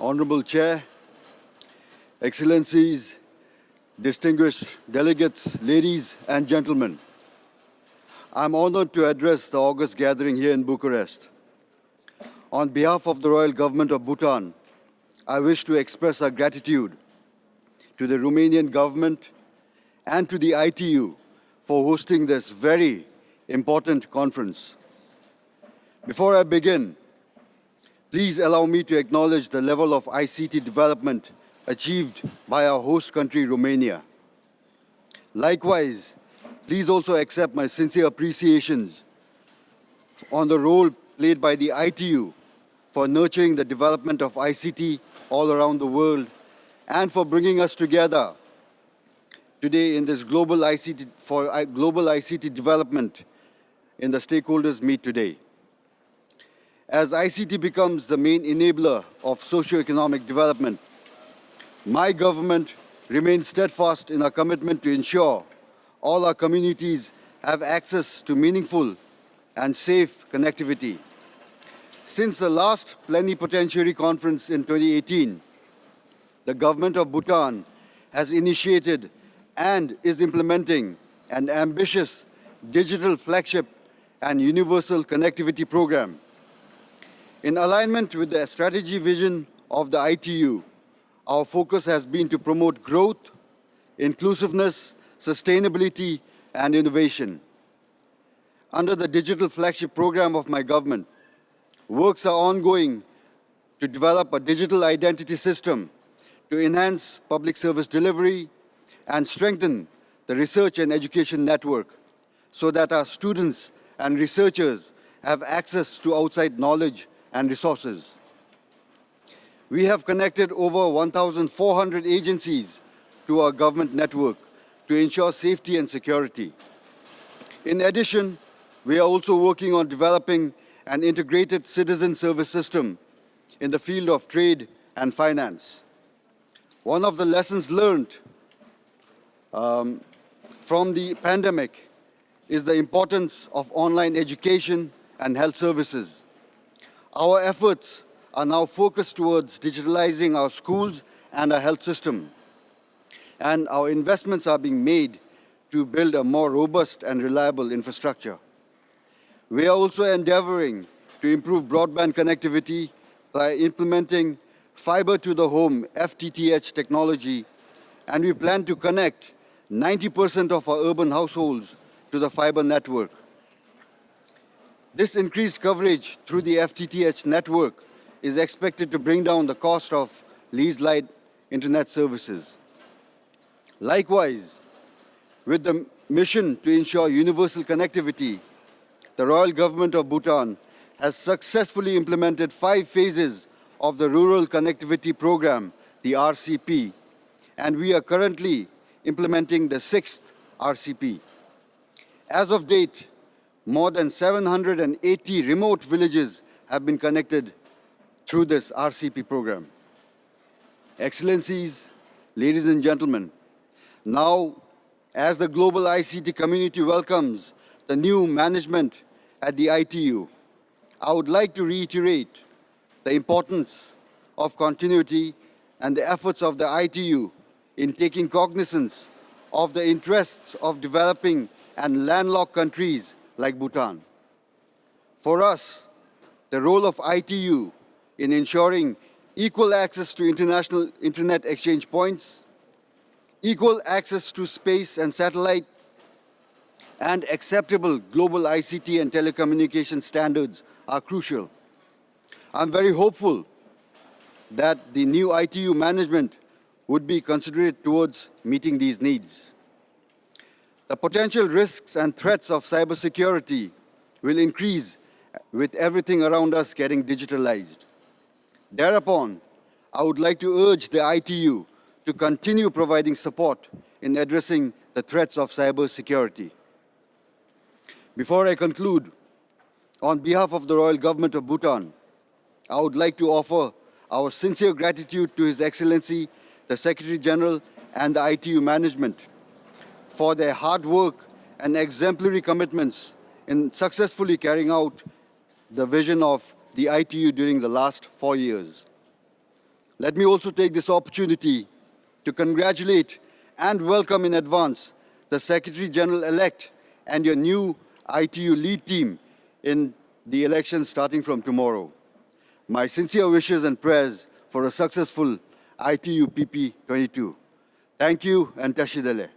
Honorable Chair, Excellencies, distinguished delegates, ladies and gentlemen. I'm honored to address the August gathering here in Bucharest. On behalf of the Royal Government of Bhutan, I wish to express our gratitude to the Romanian government and to the ITU for hosting this very important conference. Before I begin, please allow me to acknowledge the level of ICT development achieved by our host country, Romania. Likewise, please also accept my sincere appreciations on the role played by the ITU for nurturing the development of ICT all around the world and for bringing us together today in this global ICT, for uh, global ICT development in the stakeholders meet today. As ICT becomes the main enabler of socio-economic development, my government remains steadfast in our commitment to ensure all our communities have access to meaningful and safe connectivity. Since the last plenipotentiary conference in 2018, the government of Bhutan has initiated and is implementing an ambitious digital flagship and universal connectivity program. In alignment with the strategy vision of the ITU, our focus has been to promote growth, inclusiveness, sustainability, and innovation. Under the digital flagship program of my government, works are ongoing to develop a digital identity system to enhance public service delivery and strengthen the research and education network so that our students and researchers have access to outside knowledge and resources. We have connected over 1,400 agencies to our government network to ensure safety and security. In addition, we are also working on developing an integrated citizen service system in the field of trade and finance. One of the lessons learned um, from the pandemic is the importance of online education and health services. Our efforts are now focused towards digitalizing our schools and our health system. And our investments are being made to build a more robust and reliable infrastructure. We are also endeavoring to improve broadband connectivity by implementing fiber to the home FTTH technology, and we plan to connect 90% of our urban households to the fiber network. This increased coverage through the FTTH network is expected to bring down the cost of leased line internet services. Likewise, with the mission to ensure universal connectivity, the Royal Government of Bhutan has successfully implemented five phases of the Rural Connectivity Program, the RCP, and we are currently implementing the sixth RCP. As of date, more than 780 remote villages have been connected through this RCP program. Excellencies, ladies and gentlemen, now as the global ICT community welcomes the new management at the ITU, I would like to reiterate the importance of continuity and the efforts of the ITU in taking cognizance of the interests of developing and landlocked countries like Bhutan. For us, the role of ITU in ensuring equal access to international internet exchange points, equal access to space and satellite, and acceptable global ICT and telecommunication standards are crucial. I'm very hopeful that the new ITU management would be considerate towards meeting these needs. The potential risks and threats of cybersecurity will increase with everything around us getting digitalized. Thereupon, I would like to urge the ITU to continue providing support in addressing the threats of cybersecurity. Before I conclude, on behalf of the Royal Government of Bhutan, I would like to offer our sincere gratitude to His Excellency, the Secretary General and the ITU management for their hard work and exemplary commitments in successfully carrying out the vision of the ITU during the last four years. Let me also take this opportunity to congratulate and welcome in advance the Secretary General-elect and your new ITU lead team in the elections starting from tomorrow. My sincere wishes and prayers for a successful ITU PP 22. Thank you and Tashi Delek.